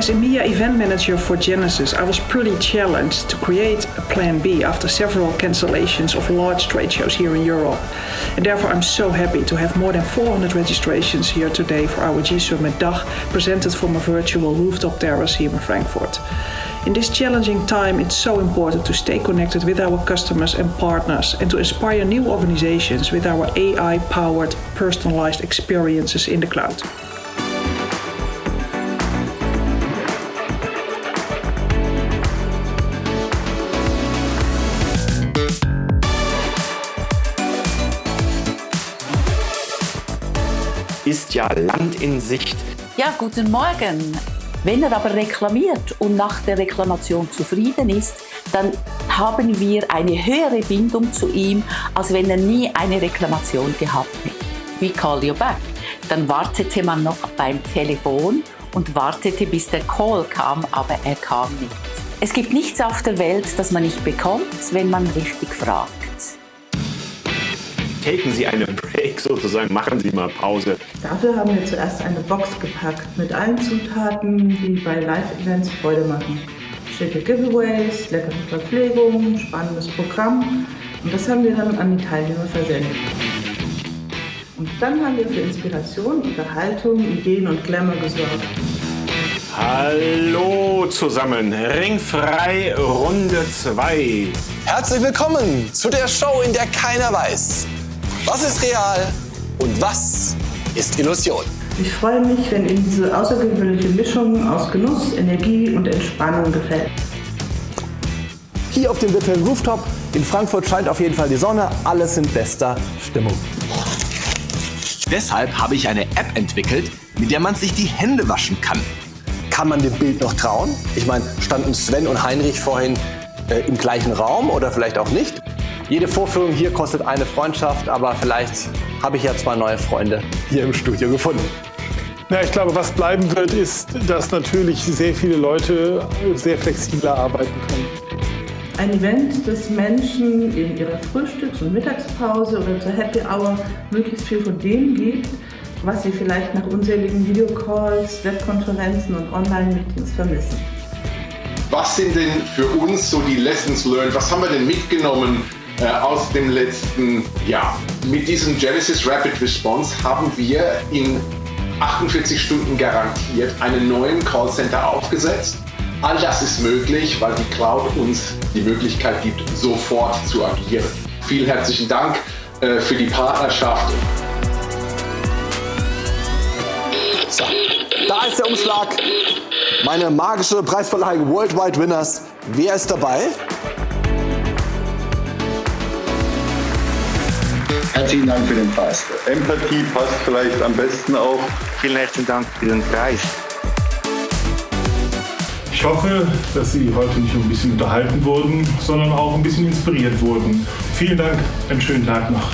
As EMEA event manager for Genesis, I was pretty challenged to create a plan B after several cancellations of large trade shows here in Europe. And therefore I'm so happy to have more than 400 registrations here today for our G-Summit DACH presented from a virtual rooftop terrace here in Frankfurt. In this challenging time, it's so important to stay connected with our customers and partners and to inspire new organizations with our AI-powered personalized experiences in the cloud. Ist ja Land in Sicht. Ja, guten Morgen. Wenn er aber reklamiert und nach der Reklamation zufrieden ist, dann haben wir eine höhere Bindung zu ihm, als wenn er nie eine Reklamation gehabt hätte. We call you back. Dann wartete man noch beim Telefon und wartete, bis der Call kam, aber er kam nicht. Es gibt nichts auf der Welt, das man nicht bekommt, wenn man richtig fragt. Taken Sie eine Break sozusagen, machen Sie mal Pause. Dafür haben wir zuerst eine Box gepackt mit allen Zutaten, die bei Live-Events Freude machen. Schicke Giveaways, leckere Verpflegung, spannendes Programm und das haben wir dann an die Teilnehmer versendet. Und dann haben wir für Inspiration, Unterhaltung, Ideen und Glamour gesorgt. Hallo zusammen, Ringfrei Runde 2. Herzlich willkommen zu der Show, in der keiner weiß, was ist real und was ist Illusion. Ich freue mich, wenn Ihnen diese außergewöhnliche Mischung aus Genuss, Energie und Entspannung gefällt. Hier auf dem virtuellen Rooftop in Frankfurt scheint auf jeden Fall die Sonne. Alles in bester Stimmung. Deshalb habe ich eine App entwickelt, mit der man sich die Hände waschen kann. Kann man dem Bild noch trauen? Ich meine, standen Sven und Heinrich vorhin äh, im gleichen Raum oder vielleicht auch nicht? Jede Vorführung hier kostet eine Freundschaft, aber vielleicht habe ich ja zwei neue Freunde hier im Studio gefunden. Ja, ich glaube, was bleiben wird, ist, dass natürlich sehr viele Leute sehr flexibler arbeiten können. Ein Event, das Menschen in ihrer Frühstücks- und Mittagspause oder zur Happy Hour möglichst viel von dem gibt, was sie vielleicht nach unzähligen Videocalls, Webkonferenzen und Online-Meetings vermissen. Was sind denn für uns so die Lessons learned? Was haben wir denn mitgenommen äh, aus dem letzten Jahr. Mit diesem Genesis Rapid Response haben wir in 48 Stunden garantiert einen neuen Callcenter aufgesetzt. All das ist möglich, weil die Cloud uns die Möglichkeit gibt, sofort zu agieren. Vielen herzlichen Dank äh, für die Partnerschaft. So, da ist der Umschlag. Meine magische Preisverleihung Worldwide Winners. Wer ist dabei? Herzlichen Dank für den Preis. Empathie passt vielleicht am besten auch. Vielen herzlichen Dank für den Preis. Ich hoffe, dass Sie heute nicht nur ein bisschen unterhalten wurden, sondern auch ein bisschen inspiriert wurden. Vielen Dank, einen schönen Tag noch.